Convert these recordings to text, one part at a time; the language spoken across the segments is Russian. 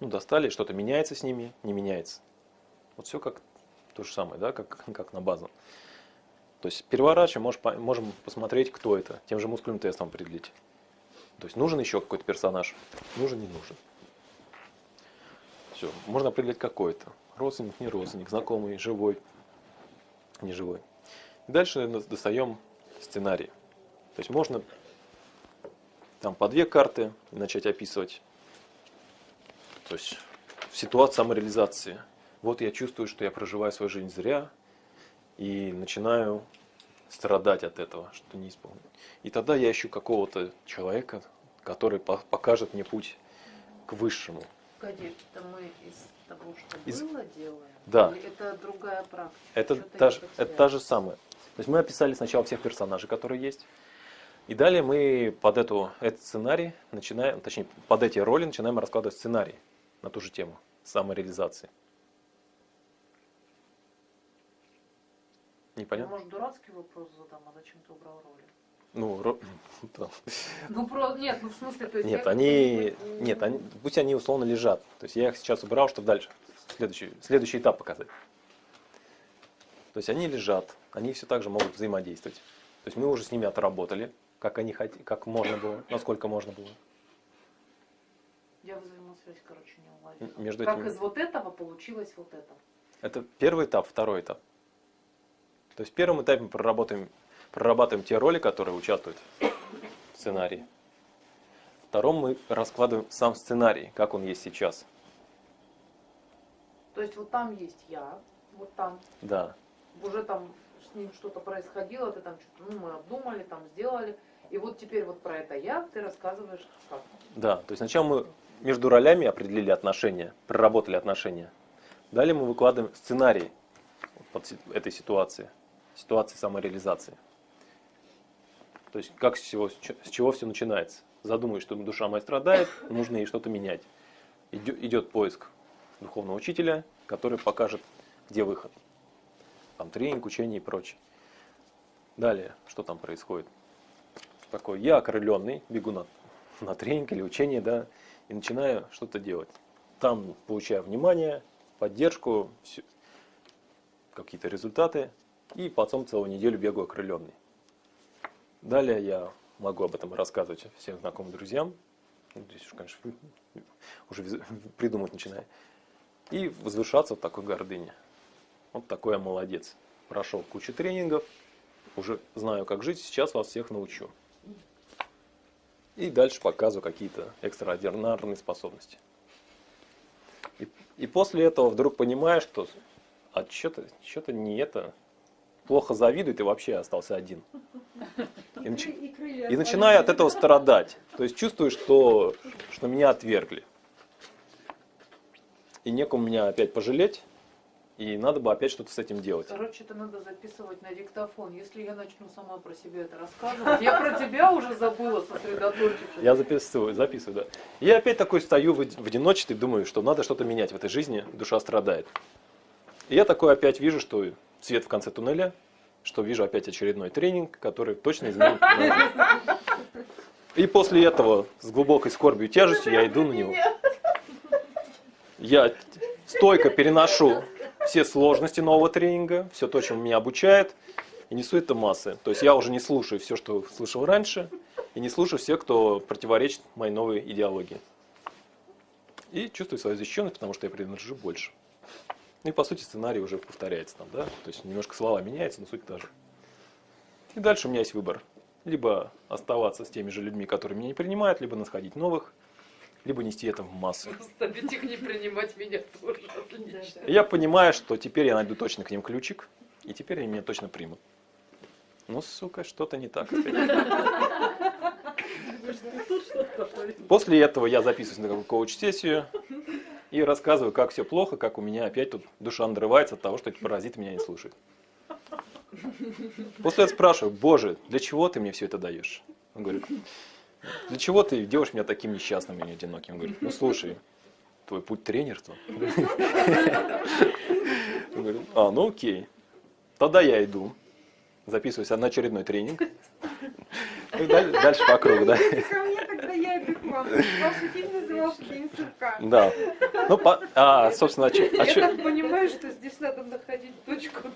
Ну, достали, что-то меняется с ними, не меняется. Вот все как то же самое, да, как, как на базу. То есть переворачиваем, можем, можем посмотреть, кто это, тем же мускульным тестом определить. То есть нужен еще какой-то персонаж, нужен, не нужен. Все, можно определить какой-то. Родственник, не родственник, знакомый, живой, не живой. И дальше достаем сценарий. То есть можно там по две карты начать описывать. То есть в ситуации самореализации. Вот я чувствую, что я проживаю свою жизнь зря, и начинаю страдать от этого, что не исполнил. И тогда я ищу какого-то человека, который покажет мне путь к высшему. Погоди, это мы из того, что из... было, делаем? Да. Или это другая практика? Это та, же, это та же самая. То есть мы описали сначала всех персонажей, которые есть. И далее мы под эту, этот сценарий начинаем, точнее, под эти роли начинаем раскладывать сценарий на ту же тему самореализации. Непонятно? Ну, может, дурацкий вопрос задам, а зачем ты убрал роли? Ну, ро... ну про... нет, ну в смысле, то есть нет, они, нет, они, пусть они условно лежат. То есть я их сейчас убрал, чтобы дальше следующий, следующий этап показать. То есть они лежат, они все так же могут взаимодействовать. То есть мы уже с ними отработали, как они хотели, как можно было, насколько можно было. Я взаимосвязь, короче, не уловила. Между как этими... из вот этого получилось вот это? Это первый этап, второй этап. То есть в первом этапе мы проработаем, прорабатываем те роли, которые участвуют в сценарии. Втором мы раскладываем сам сценарий, как он есть сейчас. То есть вот там есть я, вот там. Да. Уже там с ним что-то происходило, ты там что-то, ну мы обдумали, там сделали. И вот теперь вот про это я ты рассказываешь как. Да, то есть сначала мы между ролями определили отношения, проработали отношения. Далее мы выкладываем сценарий под этой ситуации ситуации самореализации. То есть как с чего, с чего все начинается? Задумаюсь, что душа моя страдает, нужно ей что-то менять. Идет поиск духовного учителя, который покажет, где выход. Там тренинг, учение и прочее. Далее, что там происходит? Такой, я окрыленный, бегу на, на тренинг или учение, да, и начинаю что-то делать. Там получаю внимание, поддержку, какие-то результаты, и потом целую неделю бегаю окрыленный. Далее я могу об этом рассказывать всем знакомым друзьям. Ну, здесь уж, конечно, уже придумать начинаю. И возвышаться в такой гордыне. Вот такой я молодец. Прошел кучу тренингов, уже знаю, как жить, сейчас вас всех научу. И дальше показываю какие-то экстраординарные способности. И, и после этого вдруг понимаешь, что а что-то что не это, плохо завидует и вообще остался один. И, нач... и начинаю от этого страдать. То есть чувствую, что, что меня отвергли. И некому меня опять пожалеть. И надо бы опять что-то с этим делать. Короче, это надо записывать на диктофон. Если я начну сама про себя это рассказывать, я про тебя уже забыла сосредоточиться. Я записываю, записываю, да. Я опять такой стою в одиночестве и думаю, что надо что-то менять в этой жизни, душа страдает. И я такой опять вижу, что свет в конце туннеля, что вижу опять очередной тренинг, который точно изменит. И после этого с глубокой скорбью и тяжестью я иду на него. Я стойко переношу все сложности нового тренинга, все то, чем меня обучает, и несу это массы. То есть я уже не слушаю все, что слышал раньше, и не слушаю всех, кто противоречит моей новой идеологии. И чувствую свою защищенность, потому что я принадлежу больше. Ну и по сути сценарий уже повторяется там, да, то есть немножко слова меняются, но суть та же. И дальше у меня есть выбор. Либо оставаться с теми же людьми, которые меня не принимают, либо находить новых, либо нести это в массу. Заставить их не принимать меня тоже отлично. Я понимаю, что теперь я найду точно к ним ключик, и теперь они меня точно примут. Ну, сука, что-то не так. После этого я записываюсь на какую-то коуч-сессию, и рассказываю, как все плохо, как у меня опять тут душа надрывается от того, что эти паразиты меня не слушают. После этого спрашиваю, Боже, для чего ты мне все это даешь? Он говорит, для чего ты делаешь меня таким несчастным и одиноким? Он говорит, ну слушай, твой путь тренерства. Говорит, а, ну окей, тогда я иду, записываюсь на очередной тренинг. Дальше по кругу, да. Да. Ну, по- а, собственно, а а Я так понимаю, что здесь надо находить точку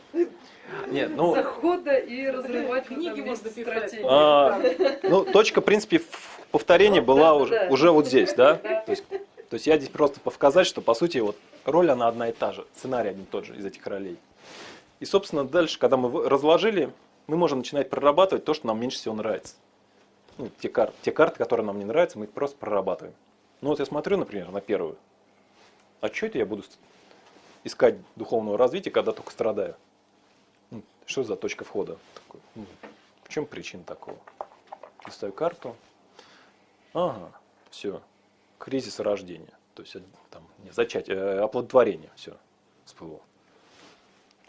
Нет, ну, захода и разрывать Книги можно стратегию. А, ну, точка, в принципе, в- повторения была да, уже, да. уже вот здесь, да? Да. То есть, то есть я здесь просто показать, что, по сути, вот роль, она одна и та же, сценарий один и тот же из этих ролей. И, собственно, дальше, когда мы разложили, мы можем начинать прорабатывать то, что нам меньше всего нравится. Ну, те, кар- те карты, которые нам не нравятся, мы их просто прорабатываем. Ну, вот я смотрю, например, на первую. А что это я буду искать духовного развития, когда только страдаю? Что за точка входа? Ну, в чем причина такого? Листаю карту. Ага, все. Кризис рождения. То есть, э, там, не зачатие, э, оплодотворение. Все, всплыло.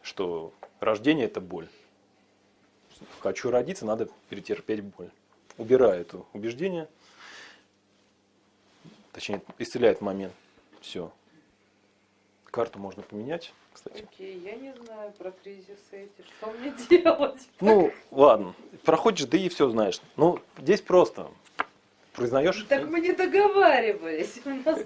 Что рождение это боль. Хочу родиться, надо перетерпеть боль. Убираю это убеждение. Точнее, исцеляет момент. Все. Карту можно поменять, кстати. Окей, я не знаю про кризисы эти. Что мне делать? Ну, ладно. Проходишь, да и все знаешь. Ну, здесь просто. Признаешь? Так мы не договаривались. У нас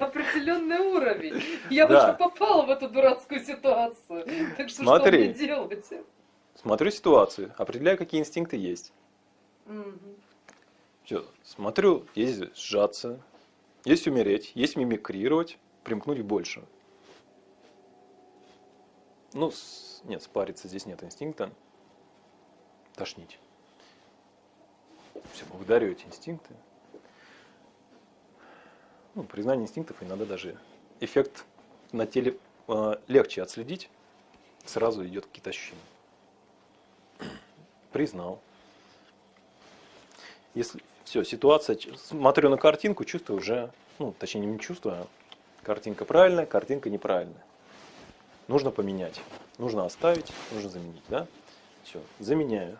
определенный уровень. Я Да. уже попала в эту дурацкую ситуацию. Так что Смотри. что мне делать? Смотрю ситуацию, определяю, какие инстинкты есть. Все, смотрю, есть сжаться, есть умереть, есть мимикрировать, примкнуть к большему. Ну, с- нет, спариться здесь нет инстинкта. Тошнить. Все, благодарю эти инстинкты. Ну, признание инстинктов иногда даже эффект на теле э, легче отследить, сразу идет какие-то ощущения. Признал. Если все, ситуация, смотрю на картинку, чувствую уже, ну, точнее не чувствую, а картинка правильная, картинка неправильная. Нужно поменять, нужно оставить, нужно заменить, да? Все, заменяю.